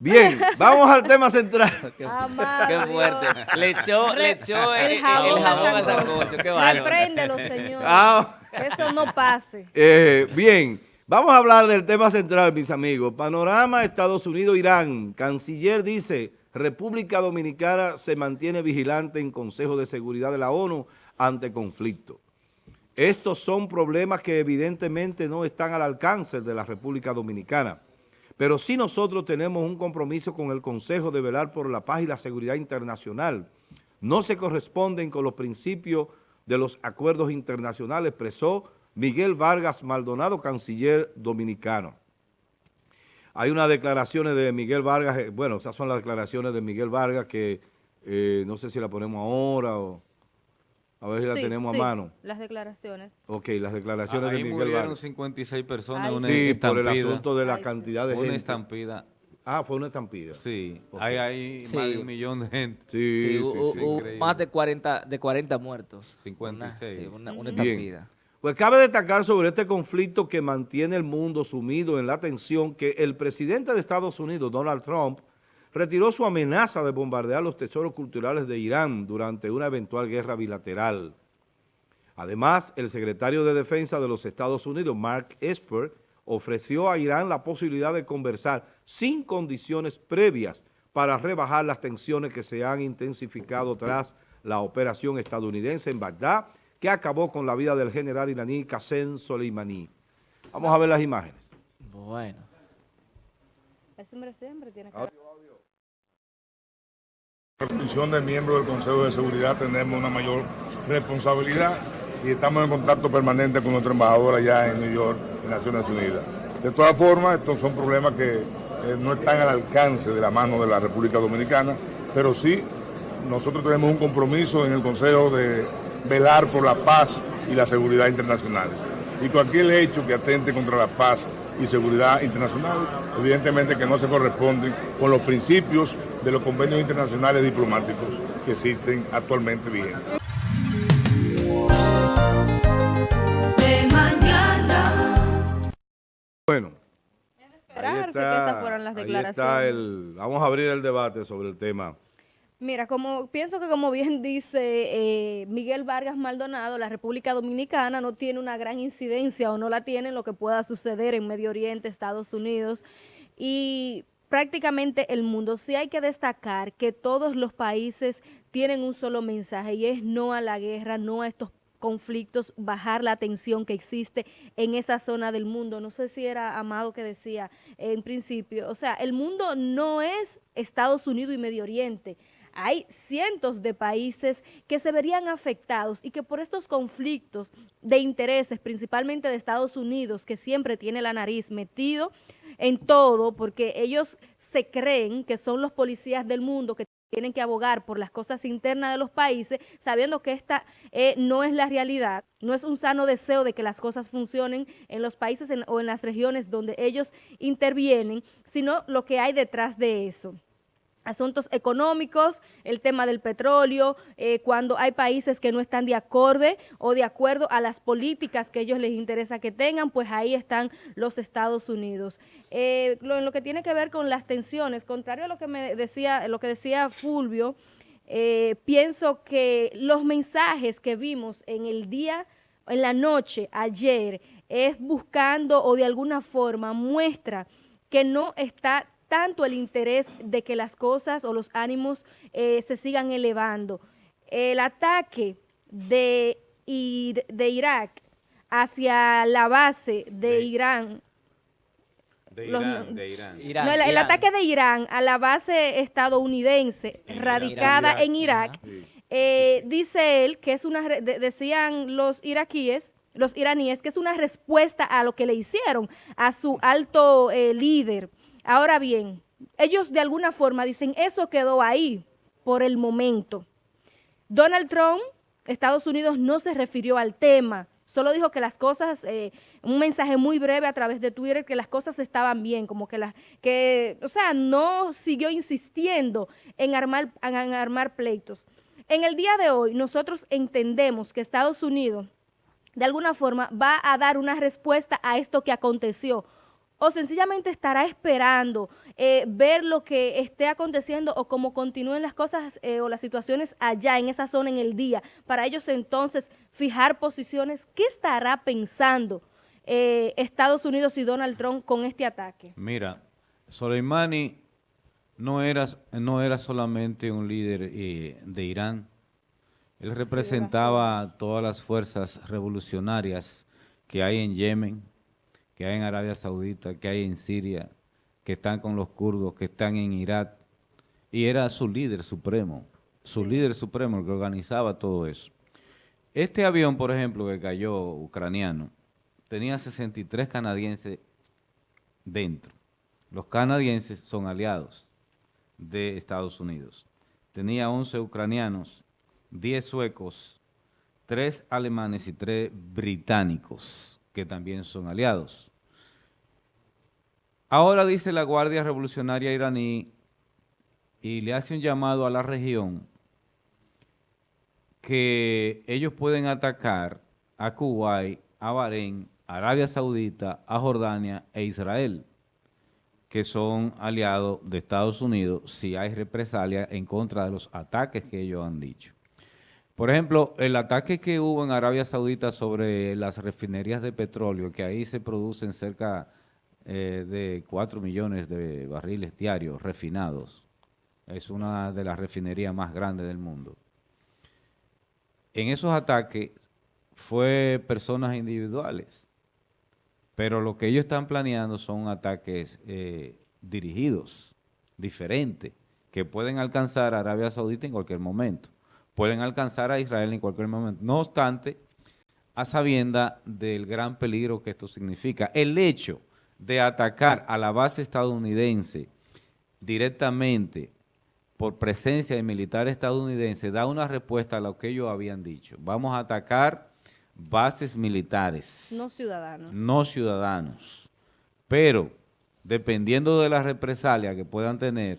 Bien, vamos al tema central. Qué, qué fuerte. Le echó, le echó el, El el jabón jabón, a a sancocho. Qué bárbaro. Repréndelo, señor. Ah, Que eso no pase. eh, bien, vamos a hablar del tema central, mis amigos. Panorama Estados Unidos-Irán. Canciller dice, República Dominicana se mantiene vigilante en Consejo de Seguridad de la ONU ante conflicto. Estos son problemas que evidentemente no están al alcance de la República Dominicana. Pero sí nosotros tenemos un compromiso con el Consejo de velar por la paz y la seguridad internacional. No se corresponden con los principios de los acuerdos internacionales, expresó Miguel Vargas Maldonado, canciller dominicano. Hay unas declaraciones de Miguel Vargas, eh, bueno, esas son las declaraciones de Miguel Vargas que eh, no sé si la ponemos ahora o a ver si la tenemos sí, a mano. Las declaraciones. Ok, las declaraciones Ahí de Miguel murieron Vargas. 56 personas Ay, una Sí, por el asunto de la Ay, sí. cantidad de Una gente. estampida. Ah, fue una estampida. Sí, hay ahí Sí. más de un millón de gente. Sí, Sí, más de 40, de 40 muertos. 56. Una, sí, una, una Bien. estampida. Pues cabe destacar sobre este conflicto que mantiene el mundo sumido en la tensión que el presidente de Estados Unidos, Donald Trump, retiró su amenaza de bombardear los tesoros culturales de Irán durante una eventual guerra bilateral. Además, el secretario de Defensa de los Estados Unidos, Mark Esper, ofreció a Irán la posibilidad de conversar sin condiciones previas para rebajar las tensiones que se han intensificado tras la operación estadounidense en Bagdad, que acabó con la vida del general iraní Qasem Soleimani. Vamos a ver las imágenes. Bueno. Hombre siempre tiene que... La condición de miembro del Consejo de Seguridad tenemos una mayor responsabilidad y estamos en contacto permanente con nuestro embajador allá en New York, en Naciones Unidas. De todas formas, estos son problemas que eh, no están al alcance de la mano de la República Dominicana, pero sí nosotros tenemos un compromiso en el Consejo de velar por la paz y la seguridad internacionales. Y cualquier hecho que atente contra la paz y seguridad internacionales, evidentemente que no se corresponden con los principios de los convenios internacionales diplomáticos que existen actualmente vigentes. de mañana. Bueno, ahí que estas las ahí está el, vamos a abrir el debate sobre el tema. Mira, como pienso que como bien dice eh, Miguel Vargas Maldonado, la República Dominicana no tiene una gran incidencia o no la tiene en lo que pueda suceder en Medio Oriente, Estados Unidos y prácticamente el mundo. Sí hay que destacar que todos los países tienen un solo mensaje y es no a la guerra, no a estos conflictos, bajar la tensión que existe en esa zona del mundo. No sé si era Amado que decía en principio, o sea, el mundo no es Estados Unidos y Medio Oriente. Hay cientos de países que se verían afectados y que por estos conflictos de intereses, principalmente de Estados Unidos, que siempre tiene la nariz metido en todo, porque ellos se creen que son los policías del mundo, que tienen que abogar por las cosas internas de los países, sabiendo que esta eh, no es la realidad, no es un sano deseo de que las cosas funcionen en los países o en las regiones donde ellos intervienen, sino lo que hay detrás de eso asuntos económicos, el tema del petróleo, eh, cuando hay países que no están de acorde o de acuerdo a las políticas que ellos les interesa que tengan, pues ahí están los Estados Unidos. Eh, en lo que tiene que ver con las tensiones, contrario a lo que me decía, lo que decía Fulvio, eh, pienso que los mensajes que vimos en el día, en la noche, ayer, es buscando o de alguna forma muestra que no está tanto el interés de que las cosas o los ánimos eh, se sigan elevando. El ataque de, Ir- de Irak hacia la base de De- Irán, De Los- Irán, de Irán. Irán, no, el, ataque de Irán a la base estadounidense En radicada en Irak, eh, dice él que es una, de- decían los iraquíes, los iraníes, que es una respuesta a lo que le hicieron a su alto eh, líder. Ahora bien, ellos de alguna forma dicen, eso quedó ahí por el momento. Donald Trump, Estados Unidos no se refirió al tema, solo dijo que las cosas, eh, un mensaje muy breve a través de Twitter, que las cosas estaban bien, como que las, que, o sea, no siguió insistiendo en armar, en armar pleitos. En el día de hoy, nosotros entendemos que Estados Unidos, de alguna forma, va a dar una respuesta a esto que aconteció o sencillamente estará esperando eh, ver lo que esté aconteciendo o cómo continúen las cosas eh, o las situaciones allá en esa zona en el día, para ellos entonces fijar posiciones. ¿Qué estará pensando eh, Estados Unidos y Donald Trump con este ataque? Mira, Soleimani no era, no era solamente un líder de Irán. Él representaba todas las fuerzas revolucionarias que hay en Yemen, que hay en Arabia Saudita, que hay en Siria, que están con los kurdos, que están en Irak. Y era su líder supremo, su líder supremo el que organizaba todo eso. Este avión, por ejemplo, que cayó ucraniano, tenía 63 canadienses dentro. Los canadienses son aliados de Estados Unidos. Tenía 11 ucranianos, 10 suecos, 3 alemanes y 3 británicos, que también son aliados. Ahora dice la Guardia Revolucionaria iraní y le hace un llamado a la región que ellos pueden atacar a Kuwait, a Bahrein, Arabia Saudita, a Jordania e Israel, que son aliados de Estados Unidos si hay represalia en contra de los ataques que ellos han dicho. Por ejemplo, el ataque que hubo en Arabia Saudita sobre las refinerías de petróleo, que ahí se producen cerca eh, de 4 millones de barriles diarios refinados, es una de las refinerías más grandes del mundo. En esos ataques fue personas individuales, pero lo que ellos están planeando son ataques eh, dirigidos, diferentes, que pueden alcanzar a Arabia Saudita en cualquier momento, pueden alcanzar a Israel en cualquier momento. No obstante, a sabienda del gran peligro que esto significa. El hecho de atacar a la base estadounidense directamente por presencia de militares estadounidenses da una respuesta a lo que ellos habían dicho. Vamos a atacar bases militares No ciudadanos. no ciudadanos. Pero, dependiendo de la represalia que puedan tener,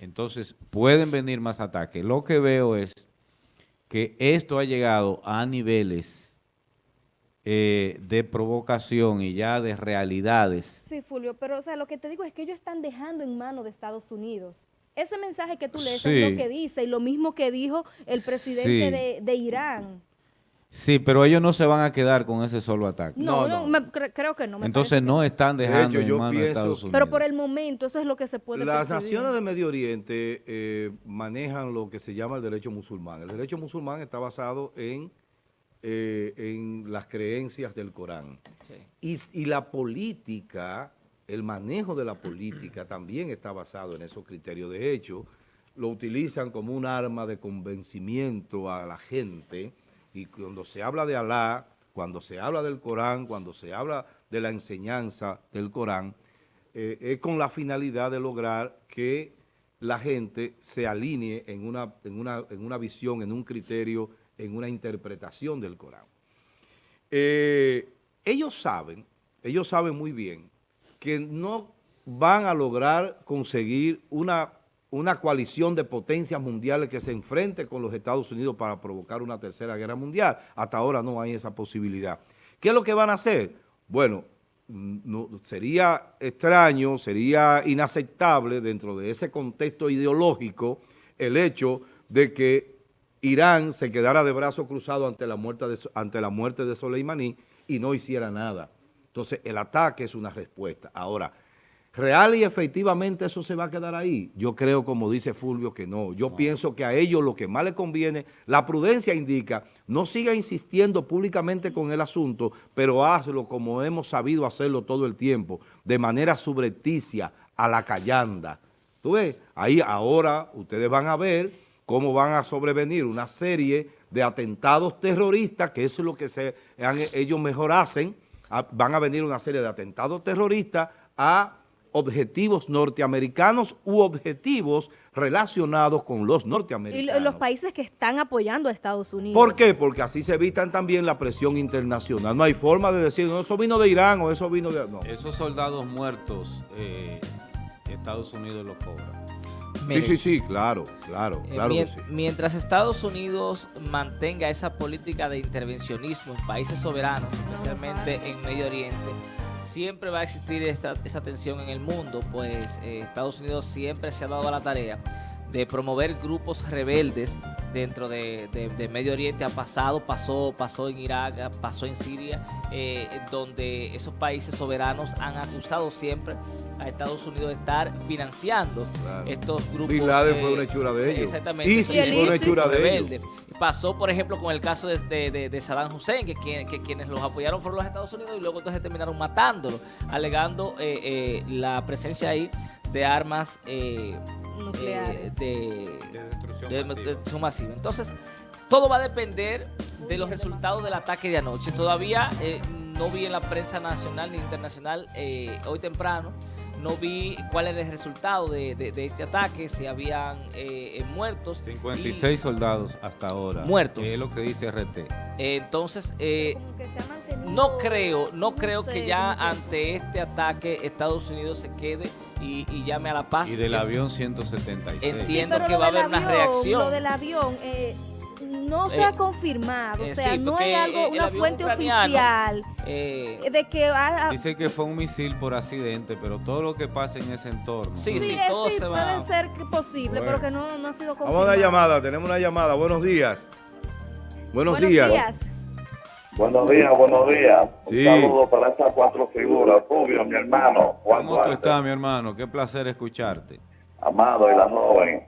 entonces pueden venir más ataques. Lo que veo es que esto ha llegado a niveles eh, de provocación y ya de realidades. Sí, Fulvio, pero o sea, lo que te digo es que ellos están dejando en manos de Estados Unidos. Ese mensaje que tú lees Sí. es lo que dice y lo mismo que dijo el presidente Sí. de, de Irán. Sí, pero ellos no se van a quedar con ese solo ataque. No, No, me- cre- creo que no. me Entonces no están De dejando hecho, yo en manos de pienso- Estados Unidos. Pero por el momento, eso es lo que se puede Las percibir. naciones de Medio Oriente eh, manejan lo que se llama el derecho musulmán. El derecho musulmán está basado en, eh, en las creencias del Corán. Sí. Y, y la política, el manejo de la política también está basado en esos criterios. De hecho, lo utilizan como un arma de convencimiento a la gente y cuando se habla de Alá, cuando se habla del Corán, cuando se habla de la enseñanza del Corán, eh, es con la finalidad de lograr que la gente se alinee en una, en una, en una visión, en un criterio, en una interpretación del Corán. Eh, ellos saben, ellos saben muy bien que no van a lograr conseguir una, una coalición de potencias mundiales que se enfrente con los Estados Unidos para provocar una tercera guerra mundial. Hasta ahora no hay esa posibilidad. ¿Qué es lo que van a hacer? Bueno, no- sería extraño, sería inaceptable dentro de ese contexto ideológico el hecho de que Irán se quedara de brazos cruzados ante la muerte de, ante la muerte de Soleimani y no hiciera nada. Entonces, el ataque es una respuesta. Ahora, real y efectivamente eso se va a quedar ahí. Yo creo, como dice Fulvio, que no. Yo pienso que a ellos lo que más les conviene, la prudencia indica, no siga insistiendo públicamente con el asunto, pero hazlo como hemos sabido hacerlo todo el tiempo, de manera subrepticia, a la callanda. ¿Tú ves? Ahí ahora ustedes van a ver cómo van a sobrevenir una serie de atentados terroristas, que eso es lo que se, han- ellos mejor hacen, a- van a venir una serie de atentados terroristas a objetivos norteamericanos u objetivos relacionados con los Y norteamericanos. lo- los países que están apoyando a Estados Unidos. ¿Por qué? Porque así se evitan también la presión internacional. No hay forma de decir, no, eso vino de Irán o eso vino de... No. Esos soldados muertos, eh, Estados Unidos los cobra. Mire, Sí, sí, sí, claro, claro, eh, claro que sí. Mientras Estados Unidos mantenga esa política de intervencionismo en países soberanos, especialmente en Medio Oriente, siempre va a existir esta, esa tensión en el mundo, pues eh, Estados Unidos siempre se ha dado a la tarea de promover grupos rebeldes dentro de, de- de Medio Oriente. Ha pasado, pasó, pasó en Irak, pasó en Siria, eh, donde esos países soberanos han acusado siempre a Estados Unidos de estar financiando Claro. estos grupos. Bin Laden eh, fue una hechura de ellos. Exactamente. ISIS fue una hechura de rebeldes. Pasó, por ejemplo, con el caso de, de- de- de Saddam Hussein, que, que quienes los apoyaron fueron los Estados Unidos y luego entonces terminaron matándolo, alegando eh, eh, la presencia ahí de armas eh, Nucleares. eh, de, De destrucción de- masiva. de destrucción masiva. Entonces, todo va a depender de los resultados del ataque de anoche. Todavía eh, no vi en la prensa nacional ni internacional eh, hoy temprano. No vi cuál era el resultado de, de- de este ataque, si habían eh, eh, muertos. 56 soldados hasta ahora. Muertos. que es lo que dice RT. Eh, entonces, eh, no creo, no creo sé, que ya ante este ataque Estados Unidos se quede y, y llame a la paz. Y del avión 176. Entiendo Pero que lo va a del haber una avión, reacción. Lo del avión eh, no se Eh, ha confirmado, eh, o sea, sí, no hay algo, una fuente ucraniano, oficial eh, de que Dice que fue un misil por accidente, pero todo lo que pasa en ese entorno. Sí, sí, sí, todo sí, se va- puede ser posible, Bueno. pero que no, no ha sido confirmado. Vamos a una llamada, tenemos una llamada. Buenos días. Buenos, Buenos días. días. Buenos días, buenos días. Sí. Un saludo para estas cuatro figuras. Rubio, mi hermano. Juan ¿Cómo tú Duarte, estás, mi hermano? Qué placer escucharte. Amado y la joven.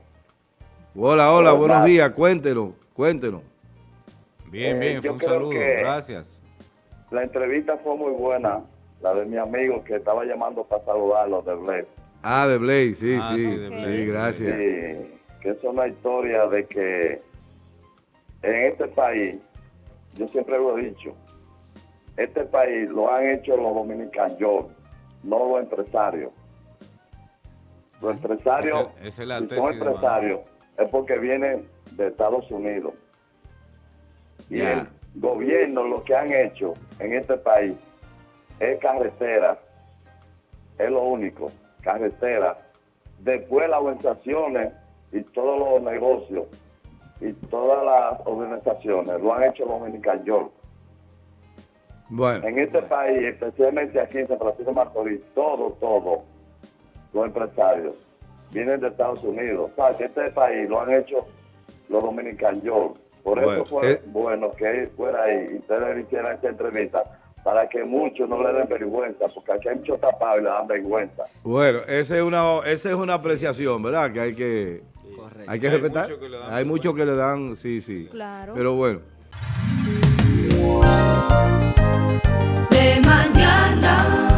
Hola, hola, buenos días. Cuéntenos. Bien, Eh, bien, yo fue un saludo. que- Gracias. La entrevista fue muy buena. La de mi amigo que estaba llamando para saludarlo de Bled. Ah, de Blaze, sí, Ah, sí. sí, Sí, de Blaze. gracias. Sí, que es una historia de que en este país, yo siempre lo he dicho, este país lo han hecho los dominicanos, yo, no los empresarios. Los empresarios, Esa- esa es la si son empresarios, es porque vienen de Estados Unidos. Y el gobierno lo que han hecho en este país es carretera, es lo único, carretera. Después las organizaciones y todos los negocios y todas las organizaciones lo han hecho los dominicanos. Bueno, En este país, especialmente aquí en San Francisco de Macorís, todo, todo, los empresarios vienen de Estados Unidos. ¿Sabes? Que este país lo han hecho los dominicanos. Por Bueno, eso fue eh. bueno que él fuera ahí y ustedes hicieran esta entrevista para que muchos no le den vergüenza, porque aquí hay muchos tapados y le dan vergüenza. bueno, esa es una, esa es una apreciación, ¿verdad? Que hay que, correcto. hay que Hay respetar. muchos que le dan Hay muchos que le dan, sí, sí. Claro. Pero bueno. de mañana.